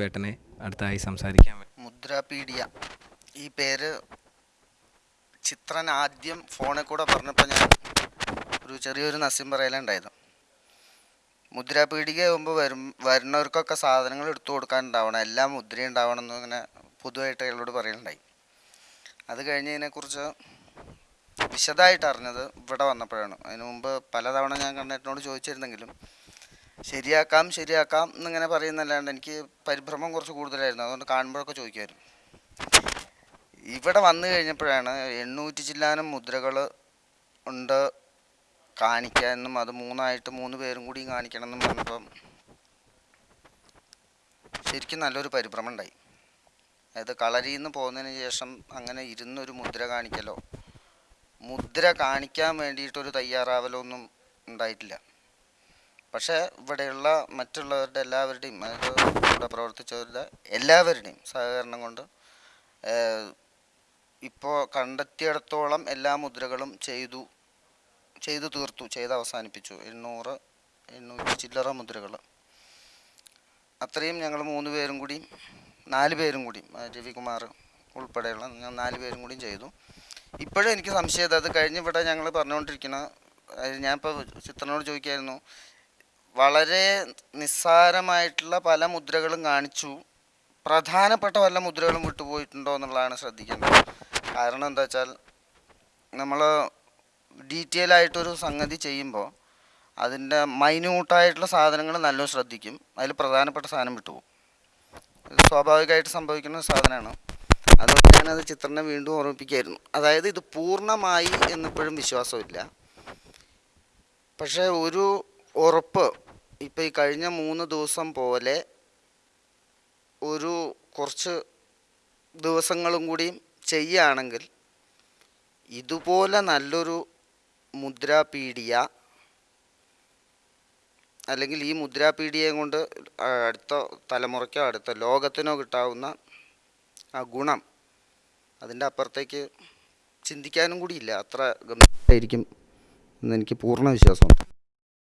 വേട്ടനെ അടുത്തായി സംസാരിക്കാൻ മുദ്രാപീഡിയ. ഈ പേര് ചിത്രൻ ആദ്യം ഫോണിൽ കൂടെ പറഞ്ഞപ്പോൾ ഞാൻ ഒരു ചെറിയൊരു നസ്യം പറയലുണ്ടായത് മുദ്രാപീഡിക ആകുമ്പോൾ വരും വരുന്നവർക്കൊക്കെ സാധനങ്ങൾ എടുത്തു കൊടുക്കാനുണ്ടാവണം എല്ലാം മുദ്ര ഉണ്ടാവണം എന്ന് ഇങ്ങനെ പൊതുവായിട്ട് അയാളോട് പറയലുണ്ടായി. അത് കഴിഞ്ഞതിനെക്കുറിച്ച് വിശദമായിട്ട് അറിഞ്ഞത് ഇവിടെ വന്നപ്പോഴാണ്. അതിനു മുമ്പ് പലതവണ ഞാൻ കണ്ണേട്ടനോട് ചോദിച്ചിരുന്നെങ്കിലും ശരിയാക്കാം ശരിയാക്കാം എന്നിങ്ങനെ പറയുന്നല്ലാണ്ട് എനിക്ക് പരിഭ്രമം കുറച്ച് കൂടുതലായിരുന്നു. അതുകൊണ്ട് കാണുമ്പോഴൊക്കെ ചോദിക്കുമായിരുന്നു. ഇവിടെ വന്നു കഴിഞ്ഞപ്പോഴാണ് എണ്ണൂറ്റി ചില്ലാനം മുദ്രകൾ ഉണ്ട് കാണിക്കാമെന്നും അത് മൂന്നായിട്ട് മൂന്ന് പേരും കൂടി കാണിക്കണമെന്നും പറഞ്ഞപ്പം ശരിക്കും നല്ലൊരു പരിഭ്രമം ഉണ്ടായി. അതായത് കളരിയിൽ നിന്ന് പോകുന്നതിന് ശേഷം അങ്ങനെ ഇരുന്നൊരു മുദ്ര കാണിക്കലോ? മുദ്ര കാണിക്കാൻ വേണ്ടിയിട്ടൊരു തയ്യാറാവലോ ഒന്നും ഉണ്ടായിട്ടില്ല. പക്ഷേ ഇവിടെയുള്ള മറ്റുള്ളവരുടെ എല്ലാവരുടെയും ഇവിടെ പ്രവർത്തിച്ചവരുടെ എല്ലാവരുടെയും സഹകരണം കൊണ്ട് ഇപ്പോൾ കണ്ടെത്തിയിടത്തോളം എല്ലാ മുദ്രകളും ചെയ്തു ചെയ്തു തീർത്തു ചെയ്ത് അവസാനിപ്പിച്ചു. എണ്ണൂറ് എണ്ണൂറ്റി ചില്ലറ മുദ്രകൾ. അത്രയും ഞങ്ങൾ മൂന്ന് പേരും കൂടി നാല് പേരും കൂടി രവികുമാർ ഉൾപ്പെടെയുള്ള ഞാൻ നാല് പേരും കൂടിയും ചെയ്തു. ഇപ്പോഴും എനിക്ക് സംശയം അത് കഴിഞ്ഞ് ഇവിടെ ഞങ്ങൾ പറഞ്ഞുകൊണ്ടിരിക്കുന്ന ഞാനിപ്പോൾ ചിത്രനോട് ചോദിക്കായിരുന്നു വളരെ നിസ്സാരമായിട്ടുള്ള പല മുദ്രകളും കാണിച്ചു. പ്രധാനപ്പെട്ട വല്ല മുദ്രകളും വിട്ടുപോയിട്ടുണ്ടോ എന്നുള്ളതാണ് ശ്രദ്ധിക്കേണ്ടത്. കാരണം എന്താ വെച്ചാൽ നമ്മൾ ഡീറ്റെയിൽ ആയിട്ടൊരു സംഗതി ചെയ്യുമ്പോൾ അതിന്റെ മൈന്യൂട്ടായിട്ടുള്ള സാധനങ്ങൾ നല്ലോണം ശ്രദ്ധിക്കും. അതിൽ പ്രധാനപ്പെട്ട സാധനം വിട്ടുപോകും. ഇത് സ്വാഭാവികമായിട്ട് സംഭവിക്കുന്ന സാധനമാണ്. അതുകൊണ്ട് ഞാനത് ചിത്രനെ വീണ്ടും ഓർമ്മിപ്പിക്കായിരുന്നു അതായത് ഇത് പൂർണമായി എന്നിപ്പോഴും വിശ്വാസമില്ല. പക്ഷേ ഒരു ഉറപ്പ് ഇപ്പം ഈ കഴിഞ്ഞ മൂന്ന് ദിവസം പോലെ ഒരു കുറച്ച് ദിവസങ്ങളും കൂടി ചെയ്യുകയാണെങ്കിൽ ഇതുപോലെ നല്ലൊരു മുദ്രാപീഡിയ അല്ലെങ്കിൽ ഈ മുദ്രാപീഡിയയും കൊണ്ട് അടുത്ത തലമുറയ്ക്കോ അടുത്ത ലോകത്തിനോ കിട്ടാവുന്ന ആ ഗുണം അതിന്റെ അപ്പുറത്തേക്ക് ചിന്തിക്കാനും കൂടിയില്ല അത്ര ഗംഭീരമായിരിക്കും എന്നെനിക്ക് പൂർണ വിശ്വാസമുണ്ട്.